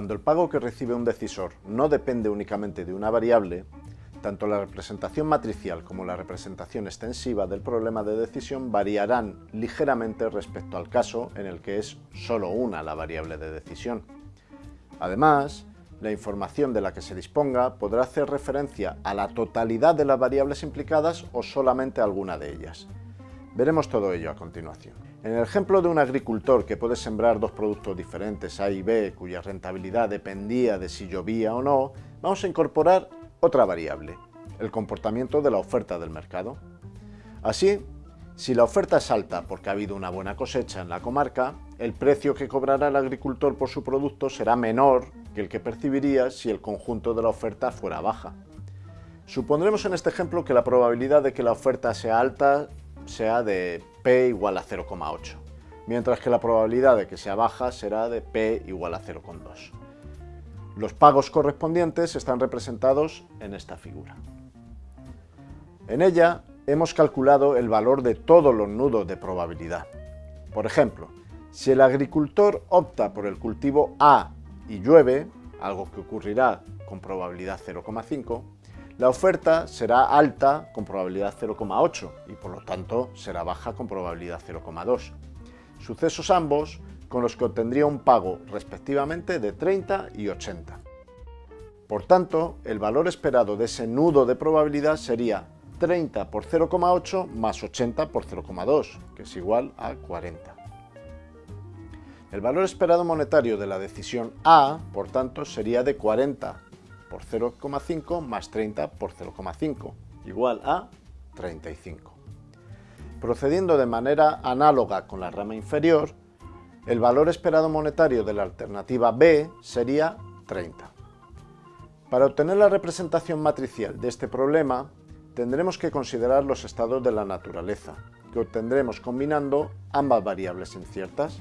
Cuando el pago que recibe un decisor no depende únicamente de una variable, tanto la representación matricial como la representación extensiva del problema de decisión variarán ligeramente respecto al caso en el que es solo una la variable de decisión. Además, la información de la que se disponga podrá hacer referencia a la totalidad de las variables implicadas o solamente a alguna de ellas. Veremos todo ello a continuación. En el ejemplo de un agricultor que puede sembrar dos productos diferentes, A y B, cuya rentabilidad dependía de si llovía o no, vamos a incorporar otra variable, el comportamiento de la oferta del mercado. Así, si la oferta es alta porque ha habido una buena cosecha en la comarca, el precio que cobrará el agricultor por su producto será menor que el que percibiría si el conjunto de la oferta fuera baja. Supondremos en este ejemplo que la probabilidad de que la oferta sea alta sea de P igual a 0,8, mientras que la probabilidad de que sea baja será de P igual a 0,2. Los pagos correspondientes están representados en esta figura. En ella hemos calculado el valor de todos los nudos de probabilidad. Por ejemplo, si el agricultor opta por el cultivo A y llueve, algo que ocurrirá con probabilidad 0,5, la oferta será alta con probabilidad 0,8 y por lo tanto será baja con probabilidad 0,2. Sucesos ambos con los que obtendría un pago respectivamente de 30 y 80. Por tanto, el valor esperado de ese nudo de probabilidad sería 30 por 0,8 más 80 por 0,2, que es igual a 40. El valor esperado monetario de la decisión A, por tanto, sería de 40 por 0,5 más 30 por 0,5, igual a 35. Procediendo de manera análoga con la rama inferior, el valor esperado monetario de la alternativa B sería 30. Para obtener la representación matricial de este problema, tendremos que considerar los estados de la naturaleza, que obtendremos combinando ambas variables inciertas,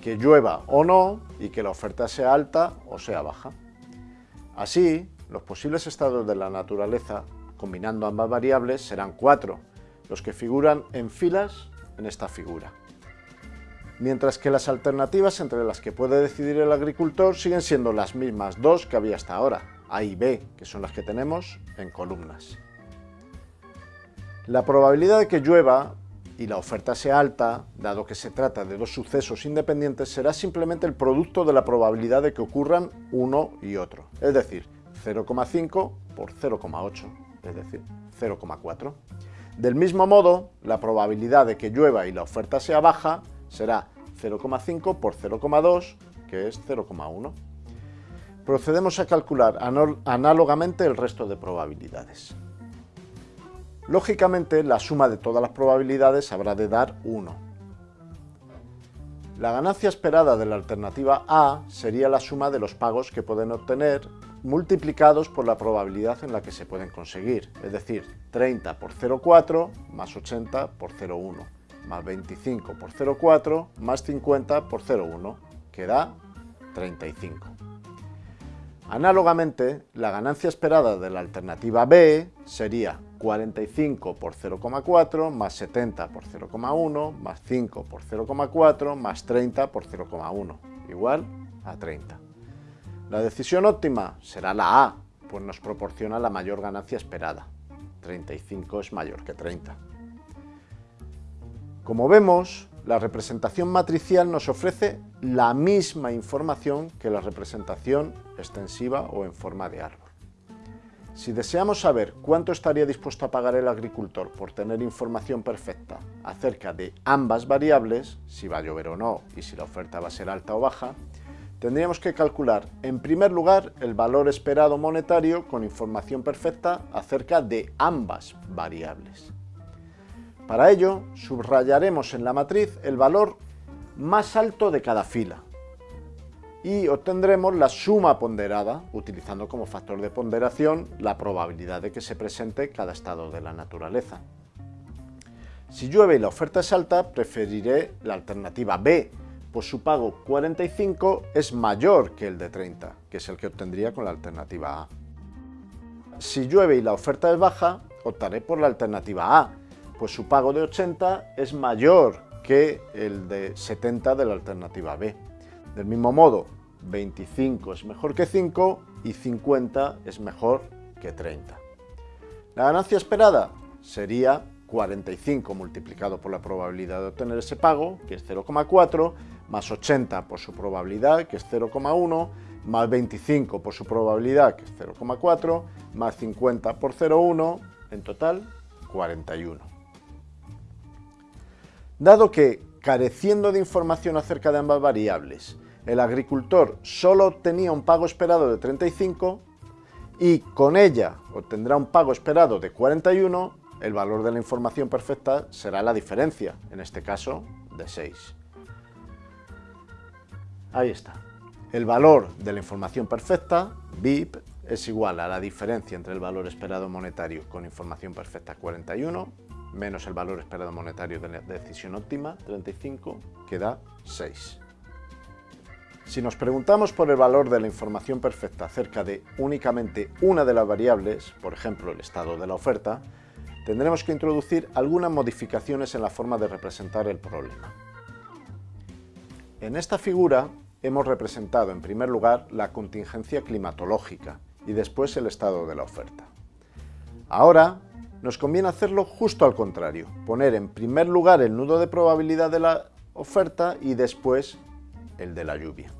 que llueva o no y que la oferta sea alta o sea baja. Así, los posibles estados de la naturaleza, combinando ambas variables, serán cuatro, los que figuran en filas en esta figura. Mientras que las alternativas entre las que puede decidir el agricultor siguen siendo las mismas dos que había hasta ahora, A y B, que son las que tenemos en columnas. La probabilidad de que llueva y la oferta sea alta, dado que se trata de dos sucesos independientes, será simplemente el producto de la probabilidad de que ocurran uno y otro, es decir, 0,5 por 0,8, es decir, 0,4. Del mismo modo, la probabilidad de que llueva y la oferta sea baja será 0,5 por 0,2, que es 0,1. Procedemos a calcular análogamente el resto de probabilidades. Lógicamente, la suma de todas las probabilidades habrá de dar 1. La ganancia esperada de la alternativa A sería la suma de los pagos que pueden obtener multiplicados por la probabilidad en la que se pueden conseguir, es decir, 30 por 0,4 más 80 por 0,1, más 25 por 0,4 más 50 por 0,1, que da 35. Análogamente, la ganancia esperada de la alternativa B sería 45 por 0,4 más 70 por 0,1 más 5 por 0,4 más 30 por 0,1, igual a 30. La decisión óptima será la A, pues nos proporciona la mayor ganancia esperada. 35 es mayor que 30. Como vemos, la representación matricial nos ofrece la misma información que la representación extensiva o en forma de árbol. Si deseamos saber cuánto estaría dispuesto a pagar el agricultor por tener información perfecta acerca de ambas variables, si va a llover o no y si la oferta va a ser alta o baja, tendríamos que calcular en primer lugar el valor esperado monetario con información perfecta acerca de ambas variables. Para ello, subrayaremos en la matriz el valor más alto de cada fila y obtendremos la suma ponderada, utilizando como factor de ponderación la probabilidad de que se presente cada estado de la naturaleza. Si llueve y la oferta es alta, preferiré la alternativa B, pues su pago 45 es mayor que el de 30, que es el que obtendría con la alternativa A. Si llueve y la oferta es baja, optaré por la alternativa A, pues su pago de 80 es mayor que el de 70 de la alternativa B. Del mismo modo, 25 es mejor que 5 y 50 es mejor que 30. La ganancia esperada sería 45 multiplicado por la probabilidad de obtener ese pago, que es 0,4, más 80 por su probabilidad, que es 0,1, más 25 por su probabilidad, que es 0,4, más 50 por 0,1, en total 41. Dado que, careciendo de información acerca de ambas variables, el agricultor solo obtenía un pago esperado de 35 y con ella obtendrá un pago esperado de 41, el valor de la información perfecta será la diferencia, en este caso de 6. Ahí está. El valor de la información perfecta, BIP, es igual a la diferencia entre el valor esperado monetario con información perfecta 41 menos el valor esperado monetario de la decisión óptima 35 que da 6. Si nos preguntamos por el valor de la información perfecta acerca de únicamente una de las variables, por ejemplo el estado de la oferta, tendremos que introducir algunas modificaciones en la forma de representar el problema. En esta figura hemos representado en primer lugar la contingencia climatológica y después el estado de la oferta. Ahora nos conviene hacerlo justo al contrario, poner en primer lugar el nudo de probabilidad de la oferta y después el de la lluvia.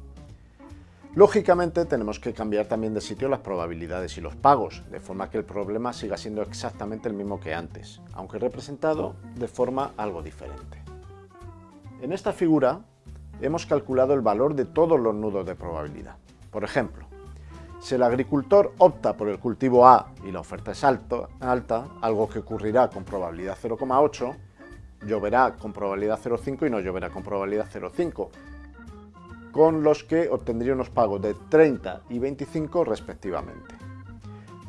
Lógicamente tenemos que cambiar también de sitio las probabilidades y los pagos, de forma que el problema siga siendo exactamente el mismo que antes, aunque representado de forma algo diferente. En esta figura hemos calculado el valor de todos los nudos de probabilidad. Por ejemplo, si el agricultor opta por el cultivo A y la oferta es alta, algo que ocurrirá con probabilidad 0,8, lloverá con probabilidad 0,5 y no lloverá con probabilidad 0,5, con los que obtendría unos pagos de 30 y 25 respectivamente.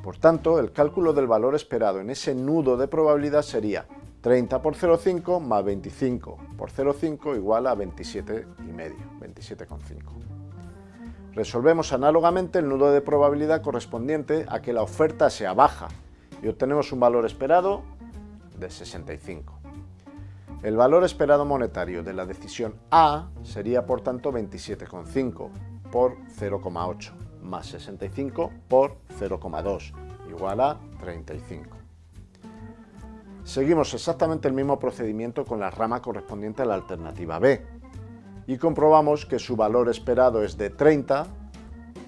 Por tanto, el cálculo del valor esperado en ese nudo de probabilidad sería 30 por 0,5 más 25 por 0,5 igual a 27,5, 27,5. Resolvemos análogamente el nudo de probabilidad correspondiente a que la oferta sea baja y obtenemos un valor esperado de 65. El valor esperado monetario de la decisión A sería por tanto 27,5 por 0,8 más 65 por 0,2 igual a 35. Seguimos exactamente el mismo procedimiento con la rama correspondiente a la alternativa B y comprobamos que su valor esperado es de 30,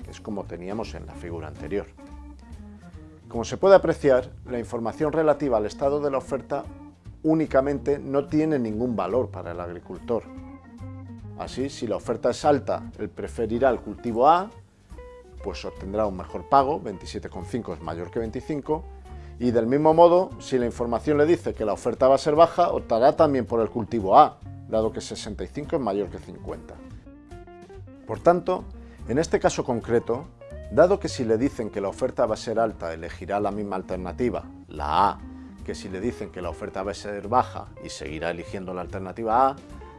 que es como teníamos en la figura anterior. Como se puede apreciar, la información relativa al estado de la oferta únicamente no tiene ningún valor para el agricultor. Así, si la oferta es alta, él preferirá el cultivo A, pues obtendrá un mejor pago, 27,5 es mayor que 25, y del mismo modo, si la información le dice que la oferta va a ser baja, optará también por el cultivo A, dado que 65 es mayor que 50. Por tanto, en este caso concreto, dado que si le dicen que la oferta va a ser alta, elegirá la misma alternativa, la A, que si le dicen que la oferta va a ser baja y seguirá eligiendo la alternativa A,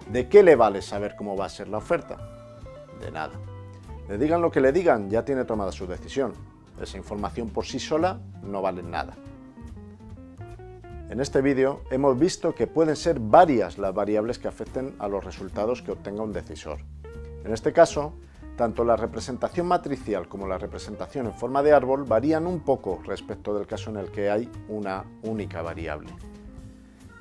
¿de qué le vale saber cómo va a ser la oferta? De nada. Le digan lo que le digan, ya tiene tomada su decisión. Esa información por sí sola no vale nada. En este vídeo hemos visto que pueden ser varias las variables que afecten a los resultados que obtenga un decisor. En este caso, tanto la representación matricial como la representación en forma de árbol varían un poco respecto del caso en el que hay una única variable.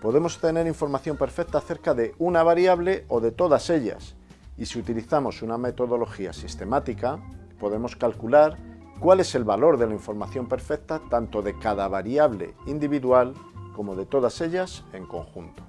Podemos tener información perfecta acerca de una variable o de todas ellas, y si utilizamos una metodología sistemática, podemos calcular cuál es el valor de la información perfecta tanto de cada variable individual como de todas ellas en conjunto.